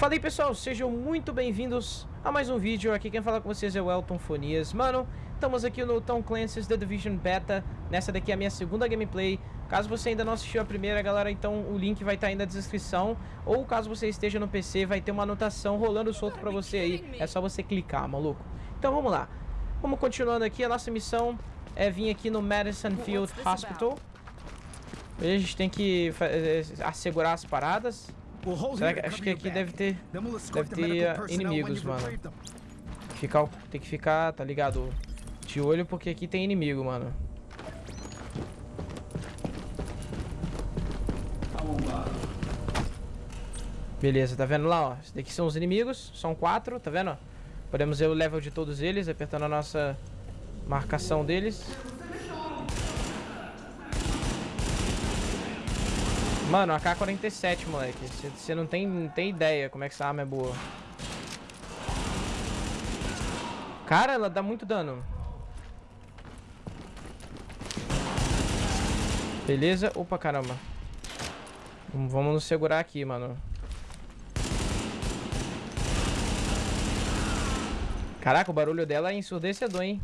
Fala aí pessoal, sejam muito bem-vindos a mais um vídeo. Aqui quem fala com vocês é o Elton Fonias. Mano, estamos aqui no Tom Clancy's The Division Beta. Nessa daqui é a minha segunda gameplay. Caso você ainda não assistiu a primeira, galera, então o link vai estar aí na descrição. Ou caso você esteja no PC, vai ter uma anotação rolando solto pra você aí. É só você clicar, maluco. Então vamos lá. Vamos continuando aqui. A nossa missão é vir aqui no Madison Field Hospital. A gente tem que eh, assegurar as paradas. Será que, acho que aqui deve ter, deve ter inimigos, mano. Ficar, tem que ficar, tá ligado? De olho porque aqui tem inimigo, mano. Beleza, tá vendo lá, ó? Esses daqui são os inimigos, são quatro, tá vendo? Podemos ver o level de todos eles, apertando a nossa marcação deles. Mano, AK-47, moleque. Você não tem, não tem ideia como é que essa arma é boa. Cara, ela dá muito dano. Beleza. Opa, caramba. Vamos nos segurar aqui, mano. Caraca, o barulho dela é ensurdecedor, hein?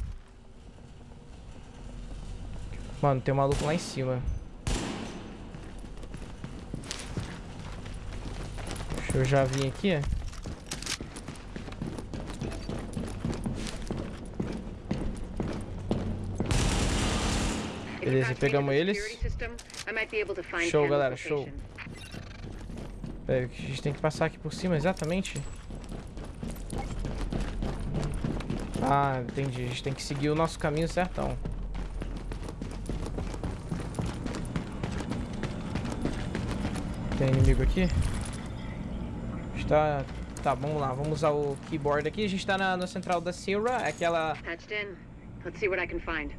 Mano, tem um maluco lá em cima. Eu já vim aqui. Beleza, pegamos eles. Show, galera, show. Pera, a gente tem que passar aqui por cima, exatamente. Ah, entendi. A gente tem que seguir o nosso caminho certão. Tem inimigo aqui? Tá, tá, vamos lá. Vamos usar o keyboard aqui. A gente tá na, na central da Sierra, aquela... Patched in. Let's see what I can find.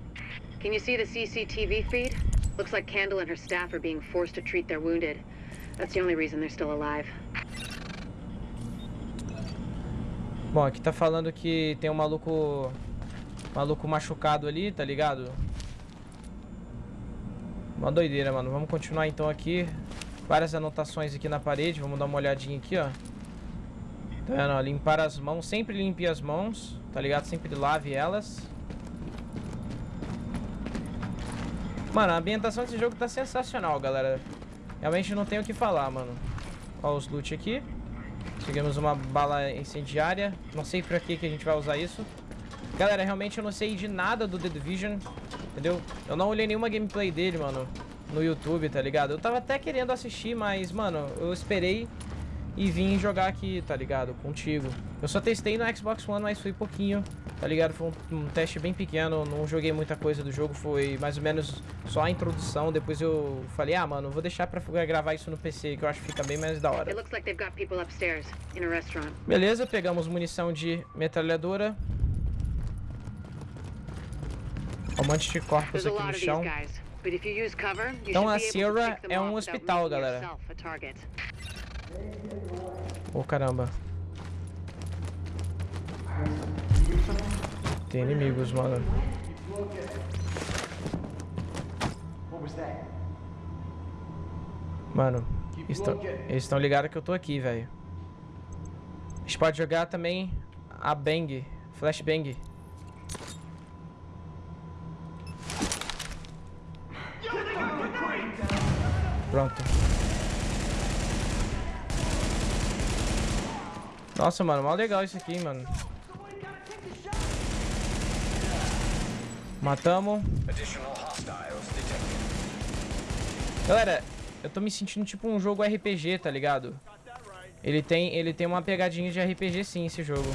Can you see the CCTV feed? Looks like Candle and her staff are being forced to treat their wounded. That's the only reason they're still alive. Bom, aqui tá falando que tem um maluco... Maluco machucado ali, tá ligado? Uma doideira, mano. Vamos continuar então aqui. Várias anotações aqui na parede. Vamos dar uma olhadinha aqui, ó. Tá? Ó, limpar as mãos. Sempre limpe as mãos, tá ligado? Sempre lave elas. Mano, a ambientação desse jogo tá sensacional, galera. Realmente não tenho o que falar, mano. Ó os loot aqui. Conseguimos uma bala incendiária. Não sei pra que, que a gente vai usar isso. Galera, realmente eu não sei de nada do The Division. Entendeu? Eu não olhei nenhuma gameplay dele, mano. No YouTube, tá ligado? Eu tava até querendo assistir, mas, mano, eu esperei e vim jogar aqui, tá ligado? Contigo. Eu só testei no Xbox One, mas fui pouquinho, tá ligado? Foi um, um, teste bem pequeno, não joguei muita coisa do jogo, foi mais ou menos só a introdução. Depois eu falei, ah, mano, vou deixar pra gravar isso no PC, que eu acho que fica bem mais da hora. Beleza, pegamos munição de metralhadora. Um monte de corpos aqui no chão. Então a Sierra é um hospital, galera. Oh, caramba. Tem inimigos, mano. Mano, eles estão ligados que eu tô aqui, velho. A gente pode jogar também a Bang, Flashbang. Pronto. Nossa, mano, mal legal isso aqui, mano. Matamos. Galera, eu tô me sentindo tipo um jogo RPG, tá ligado? Ele tem, ele tem uma pegadinha de RPG sim, esse jogo.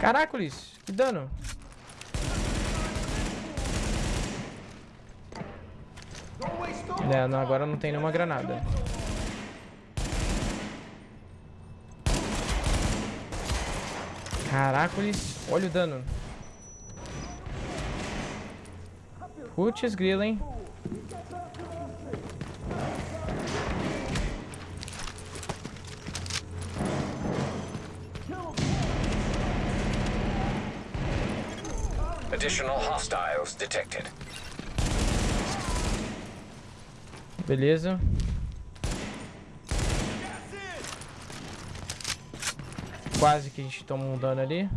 Caracoles, que dano. É, não, agora não tem nenhuma granada. Caracoles, olha o dano. Putz, grilo, hein? Additional hostiles detected. Beleza. Quase que a gente toma um dano ali.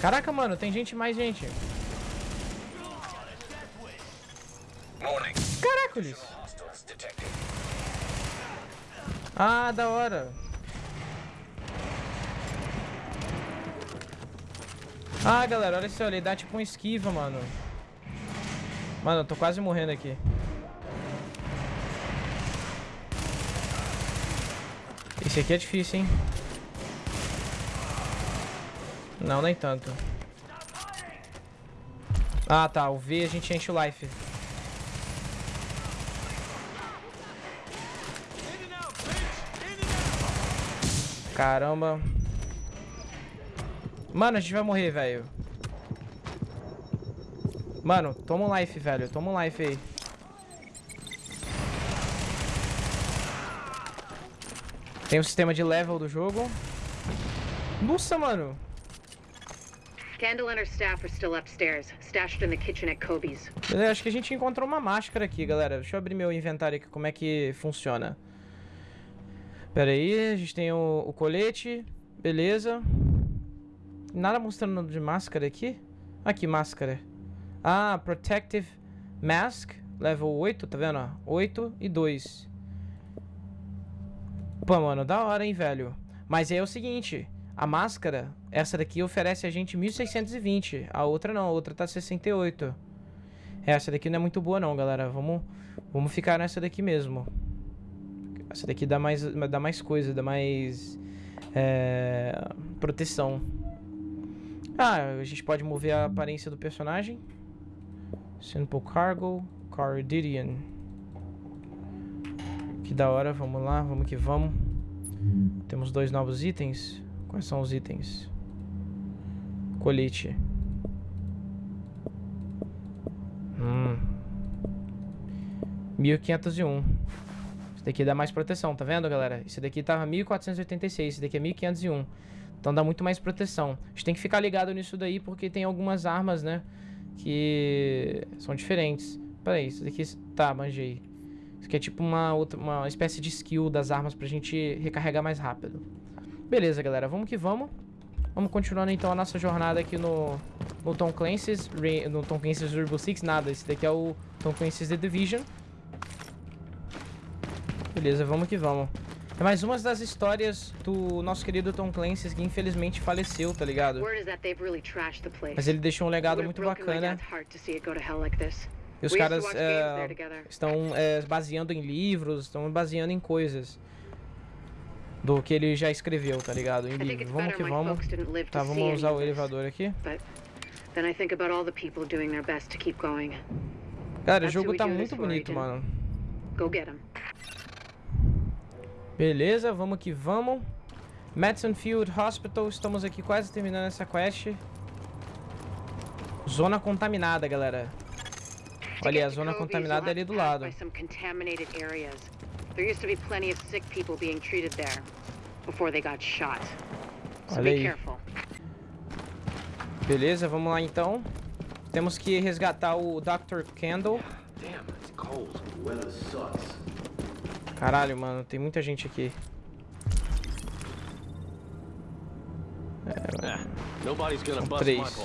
Caraca, mano, tem gente mais gente. Caracoles. Ah, da hora. Ah, galera, olha só, ele dá tipo um esquiva, mano. Mano, eu tô quase morrendo aqui. Esse aqui é difícil, hein? Não, nem tanto. Ah, tá. O V a gente enche o life. Caramba. Mano, a gente vai morrer, velho. Mano, toma um life, velho. Toma um life aí. Tem o sistema de level do jogo. Nossa, mano. Candle and her staff are still upstairs, stashed in the kitchen at Kobe's. Eu acho que a gente encontrou uma máscara aqui, galera. Deixa eu abrir meu inventário aqui, como é que funciona. Pera aí, a gente tem o, o colete. Beleza. Nada mostrando de máscara aqui. Aqui, máscara. Ah, Protective Mask. Level 8, tá vendo? 8 e 2. Pô, mano, da hora, hein, velho. Mas aí é o seguinte. A máscara, essa daqui oferece a gente 1620. A outra não, a outra tá 68. Essa daqui não é muito boa não, galera. Vamos, vamos ficar nessa daqui mesmo. Essa daqui dá mais, dá mais coisa, dá mais é, proteção. Ah, a gente pode mover a aparência do personagem. Simple Cargo, Cardidian. Que da hora, vamos lá, vamos que vamos. Temos dois novos itens. Quais são os itens? Colete. Hum. 1501. Esse daqui dá mais proteção, tá vendo, galera? Esse daqui tava 1486, esse daqui é 1501. Então dá muito mais proteção. A gente tem que ficar ligado nisso daí, porque tem algumas armas, né? Que são diferentes. Pera aí, isso daqui... Tá, manjei. Isso aqui é tipo uma, outra, uma espécie de skill das armas pra gente recarregar mais rápido. Beleza, galera. Vamos que vamos. Vamos continuando então a nossa jornada aqui no, no Tom Clancy's, no Tom Clancy's Rainbow Six. Nada, esse daqui é o Tom Clancy's The Division. Beleza, vamos que vamos. É mais uma das histórias do nosso querido Tom Clancy que infelizmente faleceu, tá ligado? Mas ele deixou um legado muito bacana. E os caras é, estão é, baseando em livros, estão baseando em coisas do que ele já escreveu, tá ligado? Em. Vamos que vamos. Tá, vamos usar o elevador aqui. Cara, o jogo tá muito bonito, mano. Beleza, vamos que vamos. Madison Field Hospital, estamos aqui quase terminando essa quest. Zona contaminada, galera. Olha, a zona contaminada é ali do lado. There used to be plenty of sick people being treated there before they got shot. So be careful. Beleza, vamos lá então. Temos que resgatar o Dr. Candle. Caralho, mano, tem muita gente aqui. É, mano. São três.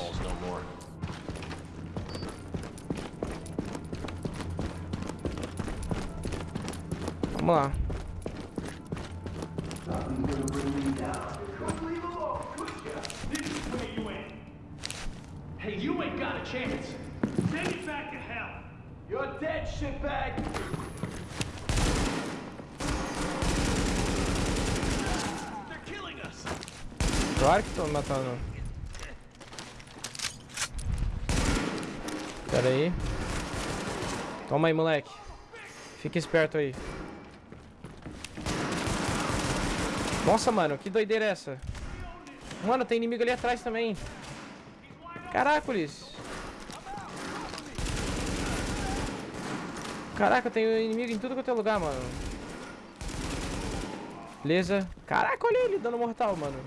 Vamos lá. Hey, you ain't got a chance. Send it back to hell. You're dead, shitbag. They're killing us. Pera aí. Toma aí, moleque. Fica esperto aí. Nossa, mano, que doideira é essa? Mano, tem inimigo ali atrás também. Caracoles. Caraca, tem inimigo em tudo quanto é lugar, mano. Beleza. Caraca, olha ele dando mortal, mano.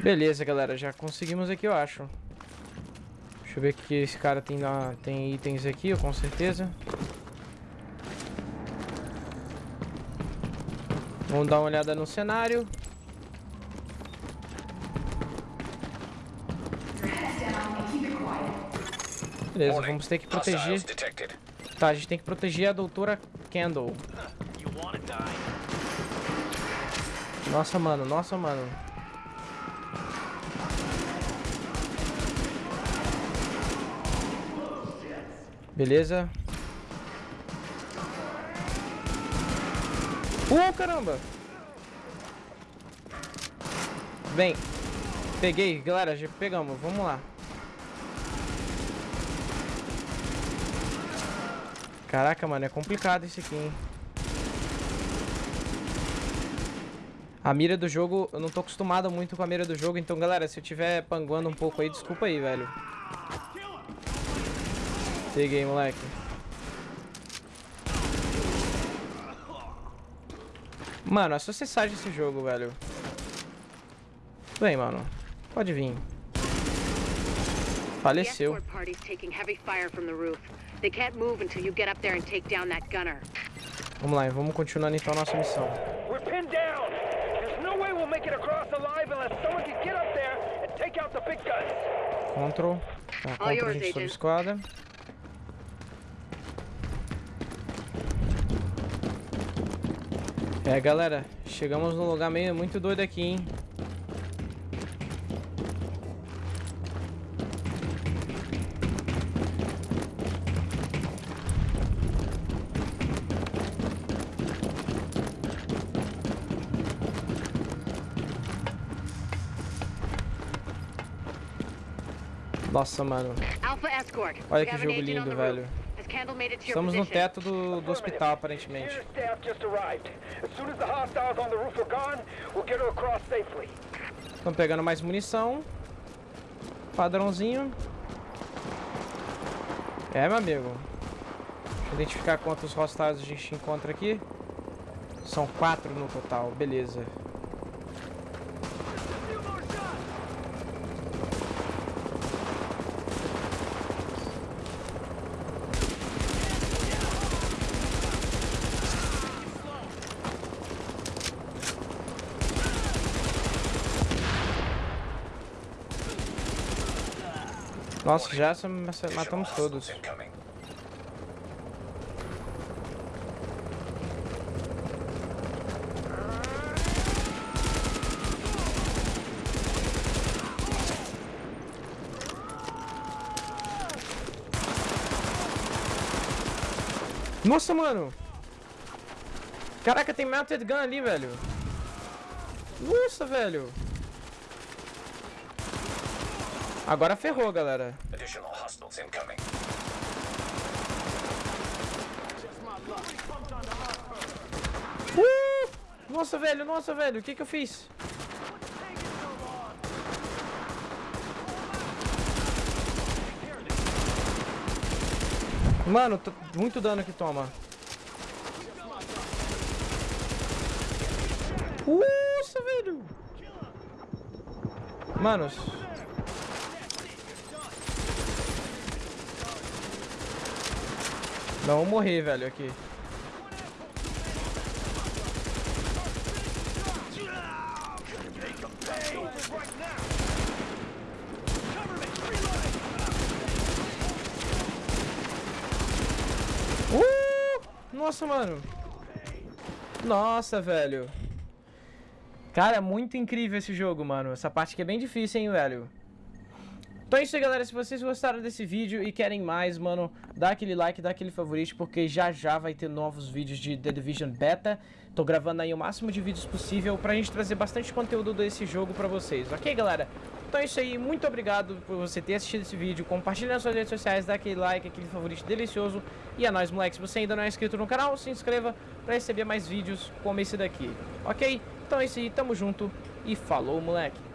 Beleza, galera. Já conseguimos aqui, eu acho. Deixa eu ver que esse cara tem, na, tem itens aqui, com certeza. Vamos dar uma olhada no cenário. Beleza, vamos ter que proteger. Tá, a gente tem que proteger a doutora Candle. Nossa, mano, nossa, mano. Beleza. Uh, caramba! Vem. Peguei, galera, já pegamos. Vamos lá. Caraca, mano, é complicado isso aqui, hein? A mira do jogo, eu não tô acostumado muito com a mira do jogo, então, galera, se eu tiver panguando um pouco aí, desculpa aí, velho. Peguei, moleque. Mano, é só acessar esse jogo, velho. Bem, mano. Pode vir. Faleceu. Vamos lá, vamos continuando então a nossa missão. We're pinned down. There's no way we'll make it across alive unless someone can get up there and take out the big guns. Control. Tá, control a gente sob esquadra. É, galera, chegamos num lugar meio muito doido aqui, hein? Nossa, mano. Olha que jogo lindo, velho. Estamos no teto do, do hospital, aparentemente. Estamos pegando mais munição. Padrãozinho. É, meu amigo. Deixa eu identificar quantos hostiles a gente encontra aqui. São quatro no total, beleza. Nossa, já matamos todos. Nossa, mano! Caraca, tem Melted Gun ali, velho. Nossa, velho. Agora ferrou, galera. Uh! Nossa, velho, nossa, velho, o que que eu fiz? Mano, muito dano que toma. Nossa, velho. Manos, Não morrer, velho, aqui. Uh! Nossa, mano. Nossa, velho. Cara, é muito incrível esse jogo, mano. Essa parte aqui é bem difícil, hein, velho. Então é isso aí, galera. Se vocês gostaram desse vídeo e querem mais, mano, dá aquele like, dá aquele favorito, porque já já vai ter novos vídeos de The Division Beta. Tô gravando aí o máximo de vídeos possível pra gente trazer bastante conteúdo desse jogo pra vocês, ok, galera? Então é isso aí, muito obrigado por você ter assistido esse vídeo, compartilha nas suas redes sociais, dá aquele like, aquele favorito delicioso. E é nóis, moleque, se você ainda não é inscrito no canal, se inscreva pra receber mais vídeos como esse daqui, ok? Então é isso aí, tamo junto e falou, moleque!